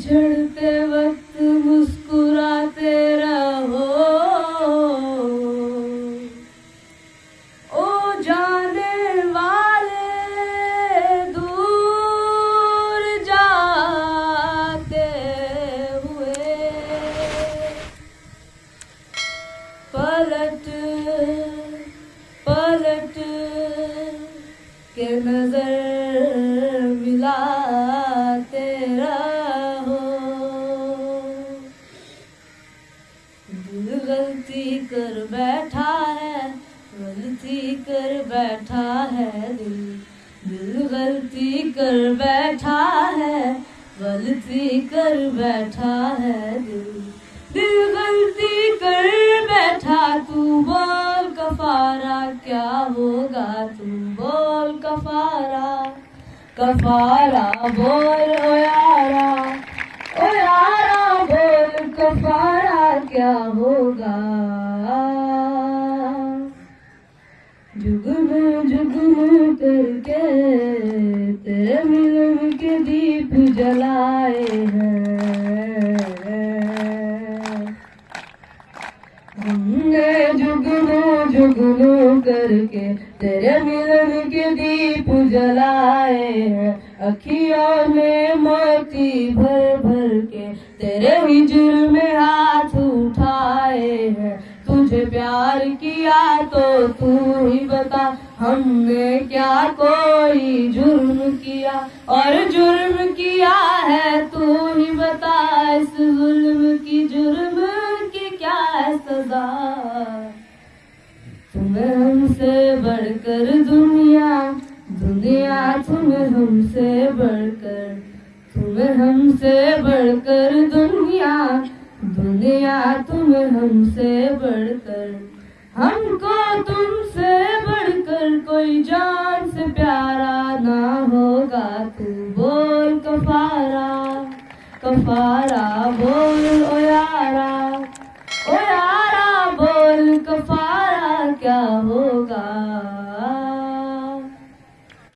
बिछड़ते वक्त मुस्कुराते रहो। ओ जाने वाले दूर जाते हुए, पलट पलट के नज़र मिलाते गलती कर बैठा है, गलती कर बैठा है दिल। दिल गलती कर बैठा है, गलती कर बैठा है दिल। दिल गलती कर बैठा, तू बोल कफारा, क्या होगा तू बोल कफारा? कफारा बोल ओ क्या होगा? जुगनू जुगनू करके तेरे मिलन के दीप जलाए हैं। हमने जुगनू जुगनू करके तेरे मिलन के दीप जलाए हैं। अखियों में मोती भर भर के तेरे हिजर में हैं तुझे प्यार किया तो तू ही बता, हमने क्या कोई जुर्म किया? और जुर्म किया है तू ही बता, इस जुल्म की जुर्म की क्या है सजा? तुम्हें हमसे बढ़कर दुनिया दुनिया तुम्हें हमसे बढ़कर तुम्हें हमसे बढ़कर दुनिया दुनिया तुम हमसे बढ़कर, हमको तुमसे बढ़कर कोई जान से प्यारा ना होगा। तू बोल कफारा कफारा बोल, ओ यारा ओ यारा बोल कफारा, क्या हो